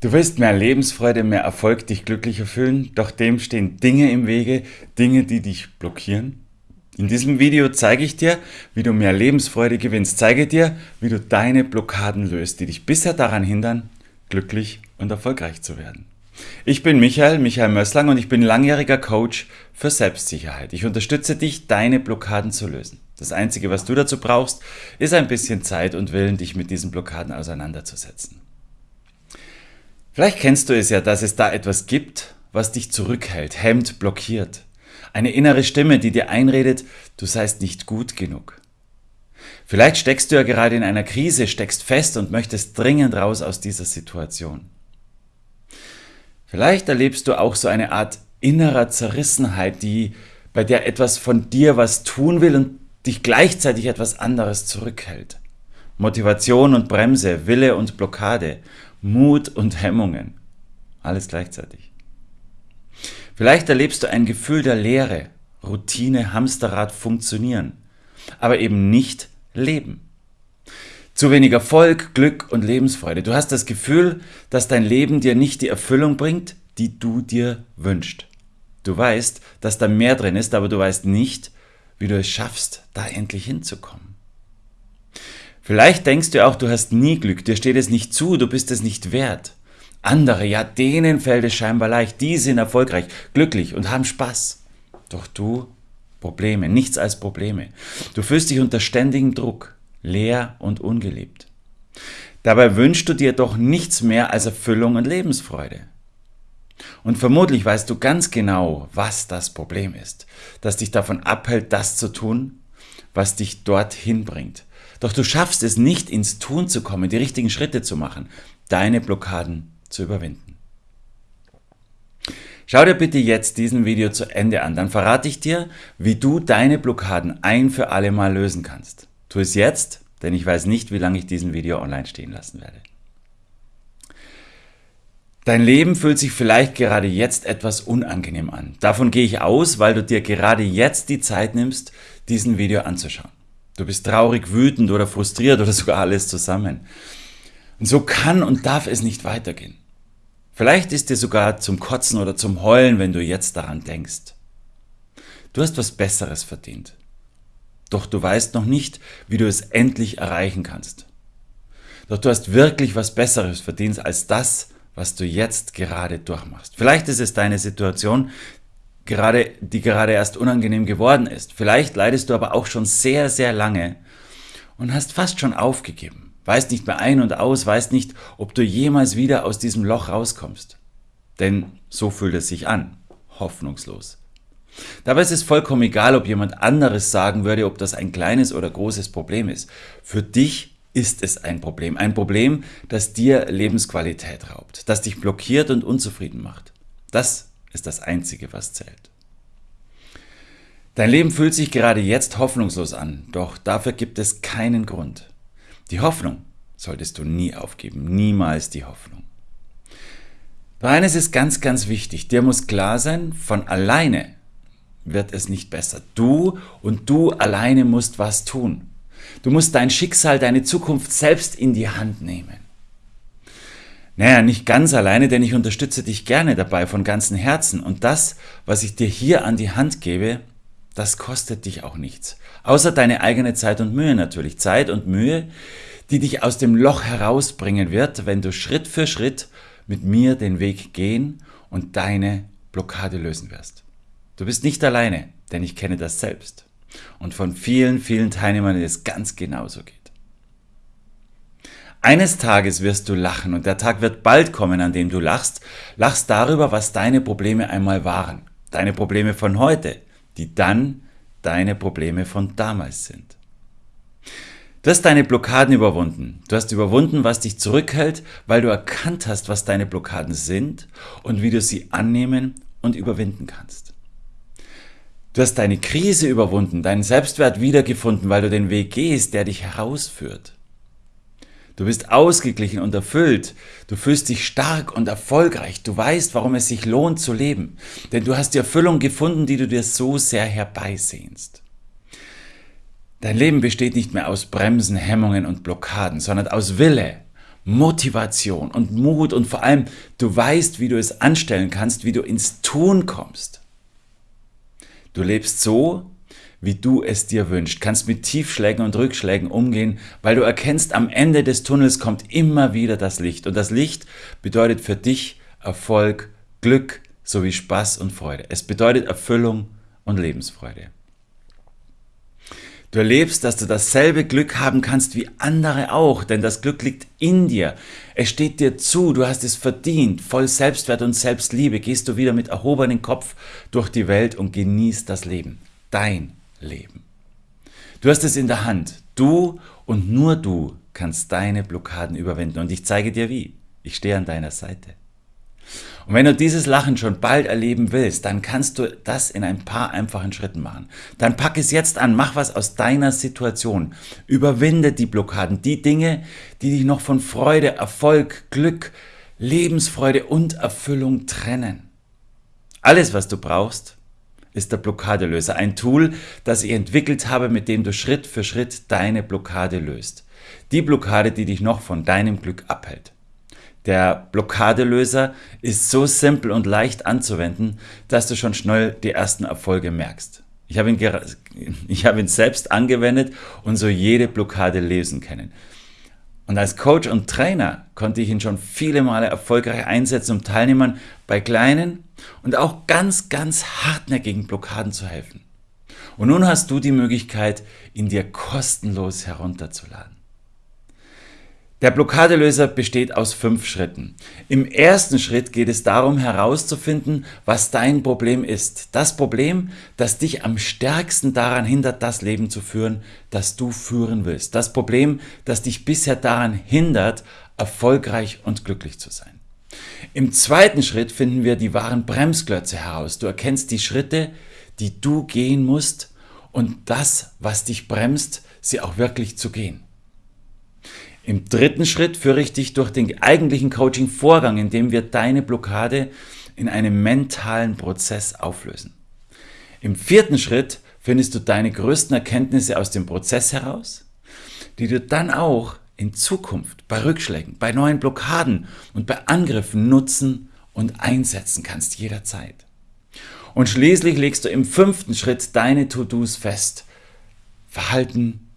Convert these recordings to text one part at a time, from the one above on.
Du willst mehr Lebensfreude, mehr Erfolg, dich glücklicher fühlen, doch dem stehen Dinge im Wege, Dinge, die dich blockieren. In diesem Video zeige ich dir, wie du mehr Lebensfreude gewinnst. Zeige dir, wie du deine Blockaden löst, die dich bisher daran hindern, glücklich und erfolgreich zu werden. Ich bin Michael, Michael Mösslang und ich bin langjähriger Coach für Selbstsicherheit. Ich unterstütze dich, deine Blockaden zu lösen. Das Einzige, was du dazu brauchst, ist ein bisschen Zeit und Willen, dich mit diesen Blockaden auseinanderzusetzen. Vielleicht kennst du es ja, dass es da etwas gibt, was dich zurückhält, hemmt, blockiert. Eine innere Stimme, die dir einredet, du seist nicht gut genug. Vielleicht steckst du ja gerade in einer Krise, steckst fest und möchtest dringend raus aus dieser Situation. Vielleicht erlebst du auch so eine Art innerer Zerrissenheit, die bei der etwas von dir was tun will und dich gleichzeitig etwas anderes zurückhält. Motivation und Bremse, Wille und Blockade, Mut und Hemmungen. Alles gleichzeitig. Vielleicht erlebst du ein Gefühl der Leere, Routine, Hamsterrad funktionieren, aber eben nicht leben. Zu wenig Erfolg, Glück und Lebensfreude. Du hast das Gefühl, dass dein Leben dir nicht die Erfüllung bringt, die du dir wünschst. Du weißt, dass da mehr drin ist, aber du weißt nicht, wie du es schaffst, da endlich hinzukommen. Vielleicht denkst du auch, du hast nie Glück, dir steht es nicht zu, du bist es nicht wert. Andere, ja, denen fällt es scheinbar leicht, die sind erfolgreich, glücklich und haben Spaß. Doch du, Probleme, nichts als Probleme. Du fühlst dich unter ständigem Druck, leer und ungelebt. Dabei wünschst du dir doch nichts mehr als Erfüllung und Lebensfreude. Und vermutlich weißt du ganz genau, was das Problem ist, das dich davon abhält, das zu tun, was dich dorthin bringt, doch du schaffst es nicht, ins Tun zu kommen, die richtigen Schritte zu machen, deine Blockaden zu überwinden. Schau dir bitte jetzt diesen Video zu Ende an, dann verrate ich dir, wie du deine Blockaden ein für alle Mal lösen kannst. Tu es jetzt, denn ich weiß nicht, wie lange ich diesen Video online stehen lassen werde. Dein Leben fühlt sich vielleicht gerade jetzt etwas unangenehm an. Davon gehe ich aus, weil du dir gerade jetzt die Zeit nimmst, diesen Video anzuschauen. Du bist traurig, wütend oder frustriert oder sogar alles zusammen. Und so kann und darf es nicht weitergehen. Vielleicht ist dir sogar zum Kotzen oder zum Heulen, wenn du jetzt daran denkst. Du hast was Besseres verdient. Doch du weißt noch nicht, wie du es endlich erreichen kannst. Doch du hast wirklich was Besseres verdient als das, was du jetzt gerade durchmachst. Vielleicht ist es deine Situation, gerade, die gerade erst unangenehm geworden ist. Vielleicht leidest du aber auch schon sehr, sehr lange und hast fast schon aufgegeben. Weißt nicht mehr ein und aus, weißt nicht, ob du jemals wieder aus diesem Loch rauskommst. Denn so fühlt es sich an. Hoffnungslos. Dabei ist es vollkommen egal, ob jemand anderes sagen würde, ob das ein kleines oder großes Problem ist. Für dich ist es ein Problem. Ein Problem, das dir Lebensqualität raubt, das dich blockiert und unzufrieden macht. Das ist das Einzige, was zählt. Dein Leben fühlt sich gerade jetzt hoffnungslos an, doch dafür gibt es keinen Grund. Die Hoffnung solltest du nie aufgeben, niemals die Hoffnung. Doch eines ist ganz, ganz wichtig, dir muss klar sein, von alleine wird es nicht besser. Du und du alleine musst was tun. Du musst dein Schicksal, deine Zukunft selbst in die Hand nehmen. Naja, nicht ganz alleine, denn ich unterstütze dich gerne dabei von ganzem Herzen. Und das, was ich dir hier an die Hand gebe, das kostet dich auch nichts. Außer deine eigene Zeit und Mühe natürlich. Zeit und Mühe, die dich aus dem Loch herausbringen wird, wenn du Schritt für Schritt mit mir den Weg gehen und deine Blockade lösen wirst. Du bist nicht alleine, denn ich kenne das selbst. Und von vielen, vielen Teilnehmern ist es ganz genauso geht. Eines Tages wirst du lachen und der Tag wird bald kommen, an dem du lachst, lachst darüber, was deine Probleme einmal waren. Deine Probleme von heute, die dann deine Probleme von damals sind. Du hast deine Blockaden überwunden. Du hast überwunden, was dich zurückhält, weil du erkannt hast, was deine Blockaden sind und wie du sie annehmen und überwinden kannst. Du hast deine Krise überwunden, deinen Selbstwert wiedergefunden, weil du den Weg gehst, der dich herausführt. Du bist ausgeglichen und erfüllt. Du fühlst dich stark und erfolgreich. Du weißt, warum es sich lohnt zu leben. Denn du hast die Erfüllung gefunden, die du dir so sehr herbeisehnst. Dein Leben besteht nicht mehr aus Bremsen, Hemmungen und Blockaden, sondern aus Wille, Motivation und Mut und vor allem du weißt, wie du es anstellen kannst, wie du ins Tun kommst. Du lebst so, wie du es dir wünschst, kannst mit Tiefschlägen und Rückschlägen umgehen, weil du erkennst, am Ende des Tunnels kommt immer wieder das Licht. Und das Licht bedeutet für dich Erfolg, Glück sowie Spaß und Freude. Es bedeutet Erfüllung und Lebensfreude. Du erlebst, dass du dasselbe Glück haben kannst wie andere auch, denn das Glück liegt in dir. Es steht dir zu, du hast es verdient. Voll Selbstwert und Selbstliebe gehst du wieder mit erhobenem Kopf durch die Welt und genießt das Leben. Dein Leben. Du hast es in der Hand. Du und nur du kannst deine Blockaden überwinden. Und ich zeige dir wie. Ich stehe an deiner Seite. Und wenn du dieses Lachen schon bald erleben willst, dann kannst du das in ein paar einfachen Schritten machen. Dann pack es jetzt an, mach was aus deiner Situation. Überwinde die Blockaden, die Dinge, die dich noch von Freude, Erfolg, Glück, Lebensfreude und Erfüllung trennen. Alles, was du brauchst, ist der Blockadelöser. Ein Tool, das ich entwickelt habe, mit dem du Schritt für Schritt deine Blockade löst. Die Blockade, die dich noch von deinem Glück abhält. Der Blockadelöser ist so simpel und leicht anzuwenden, dass du schon schnell die ersten Erfolge merkst. Ich habe ihn, ich habe ihn selbst angewendet und so jede Blockade lesen können. Und als Coach und Trainer konnte ich ihn schon viele Male erfolgreich einsetzen, um Teilnehmern bei kleinen und auch ganz, ganz hartnäckigen Blockaden zu helfen. Und nun hast du die Möglichkeit, ihn dir kostenlos herunterzuladen. Der Blockadelöser besteht aus fünf Schritten. Im ersten Schritt geht es darum herauszufinden, was dein Problem ist. Das Problem, das dich am stärksten daran hindert, das Leben zu führen, das du führen willst. Das Problem, das dich bisher daran hindert, erfolgreich und glücklich zu sein. Im zweiten Schritt finden wir die wahren Bremsklötze heraus. Du erkennst die Schritte, die du gehen musst und das, was dich bremst, sie auch wirklich zu gehen. Im dritten Schritt führe ich dich durch den eigentlichen Coaching-Vorgang, indem wir deine Blockade in einem mentalen Prozess auflösen. Im vierten Schritt findest du deine größten Erkenntnisse aus dem Prozess heraus, die du dann auch in Zukunft bei Rückschlägen, bei neuen Blockaden und bei Angriffen nutzen und einsetzen kannst jederzeit. Und schließlich legst du im fünften Schritt deine To-Dos fest. Verhalten,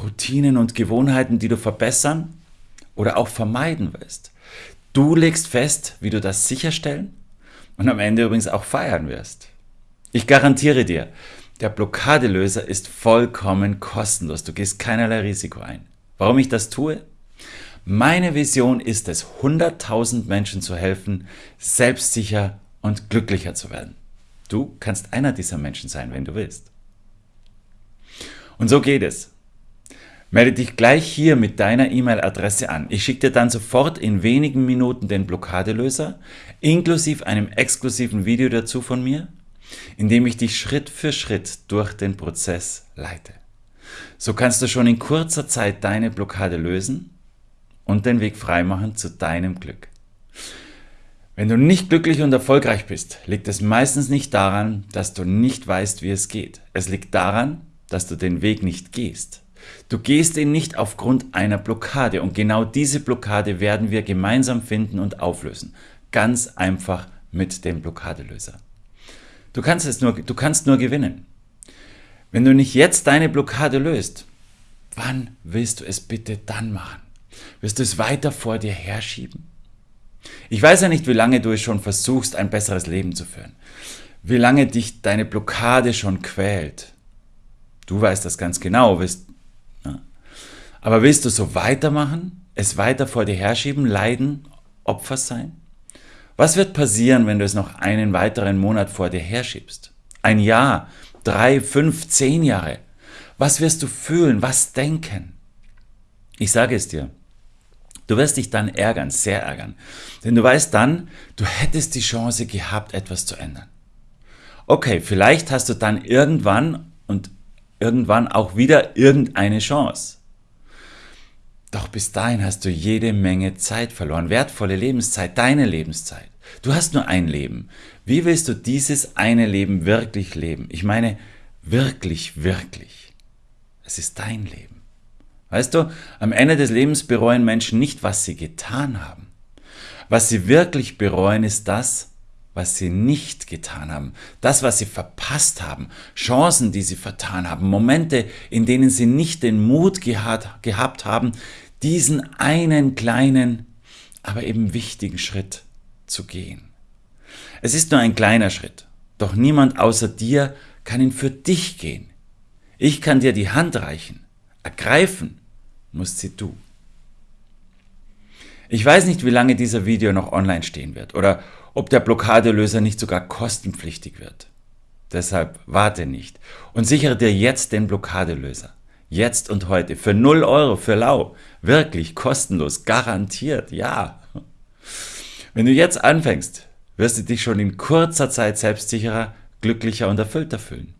Routinen und Gewohnheiten, die du verbessern oder auch vermeiden willst. Du legst fest, wie du das sicherstellen und am Ende übrigens auch feiern wirst. Ich garantiere dir, der Blockadelöser ist vollkommen kostenlos. Du gehst keinerlei Risiko ein. Warum ich das tue? Meine Vision ist es, 100.000 Menschen zu helfen, selbstsicher und glücklicher zu werden. Du kannst einer dieser Menschen sein, wenn du willst. Und so geht es. Melde dich gleich hier mit deiner E-Mail-Adresse an. Ich schicke dir dann sofort in wenigen Minuten den Blockadelöser, inklusive einem exklusiven Video dazu von mir, in dem ich dich Schritt für Schritt durch den Prozess leite. So kannst du schon in kurzer Zeit deine Blockade lösen und den Weg freimachen zu deinem Glück. Wenn du nicht glücklich und erfolgreich bist, liegt es meistens nicht daran, dass du nicht weißt, wie es geht. Es liegt daran, dass du den Weg nicht gehst. Du gehst ihn nicht aufgrund einer Blockade und genau diese Blockade werden wir gemeinsam finden und auflösen. Ganz einfach mit dem Blockadelöser. Du kannst es nur, du kannst nur gewinnen. Wenn du nicht jetzt deine Blockade löst, wann willst du es bitte dann machen? Wirst du es weiter vor dir herschieben? Ich weiß ja nicht, wie lange du es schon versuchst, ein besseres Leben zu führen. Wie lange dich deine Blockade schon quält. Du weißt das ganz genau. Willst, ja. Aber willst du so weitermachen? Es weiter vor dir herschieben? Leiden? Opfer sein? Was wird passieren, wenn du es noch einen weiteren Monat vor dir herschiebst? Ein Jahr? Drei, fünf, zehn Jahre. Was wirst du fühlen? Was denken? Ich sage es dir. Du wirst dich dann ärgern, sehr ärgern. Denn du weißt dann, du hättest die Chance gehabt, etwas zu ändern. Okay, vielleicht hast du dann irgendwann und irgendwann auch wieder irgendeine Chance. Doch bis dahin hast du jede Menge Zeit verloren, wertvolle Lebenszeit, deine Lebenszeit. Du hast nur ein Leben. Wie willst du dieses eine Leben wirklich leben? Ich meine, wirklich, wirklich. Es ist dein Leben. Weißt du, am Ende des Lebens bereuen Menschen nicht, was sie getan haben. Was sie wirklich bereuen, ist das, was sie nicht getan haben, das, was sie verpasst haben, Chancen, die sie vertan haben, Momente, in denen sie nicht den Mut gehabt, gehabt haben, diesen einen kleinen, aber eben wichtigen Schritt zu gehen. Es ist nur ein kleiner Schritt, doch niemand außer dir kann ihn für dich gehen. Ich kann dir die Hand reichen, ergreifen musst sie du. Ich weiß nicht, wie lange dieser Video noch online stehen wird oder ob der Blockadelöser nicht sogar kostenpflichtig wird. Deshalb warte nicht und sichere dir jetzt den Blockadelöser. Jetzt und heute. Für 0 Euro, für lau. Wirklich kostenlos. Garantiert. Ja. Wenn du jetzt anfängst, wirst du dich schon in kurzer Zeit selbstsicherer, glücklicher und erfüllter fühlen.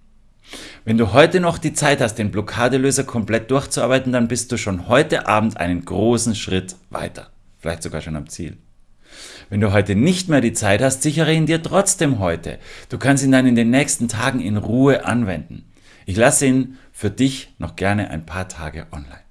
Wenn du heute noch die Zeit hast, den Blockadelöser komplett durchzuarbeiten, dann bist du schon heute Abend einen großen Schritt weiter. Vielleicht sogar schon am Ziel. Wenn du heute nicht mehr die Zeit hast, sichere ihn dir trotzdem heute. Du kannst ihn dann in den nächsten Tagen in Ruhe anwenden. Ich lasse ihn für dich noch gerne ein paar Tage online.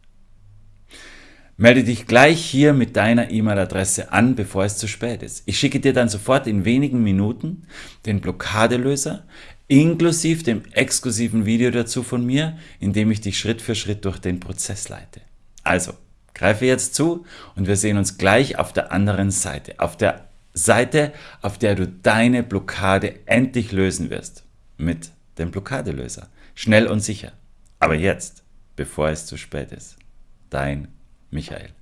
Melde dich gleich hier mit deiner E-Mail-Adresse an, bevor es zu spät ist. Ich schicke dir dann sofort in wenigen Minuten den Blockadelöser inklusive dem exklusiven Video dazu von mir, in dem ich dich Schritt für Schritt durch den Prozess leite. Also, greife jetzt zu und wir sehen uns gleich auf der anderen Seite. Auf der Seite, auf der du deine Blockade endlich lösen wirst. Mit dem Blockadelöser. Schnell und sicher. Aber jetzt, bevor es zu spät ist. Dein Michael.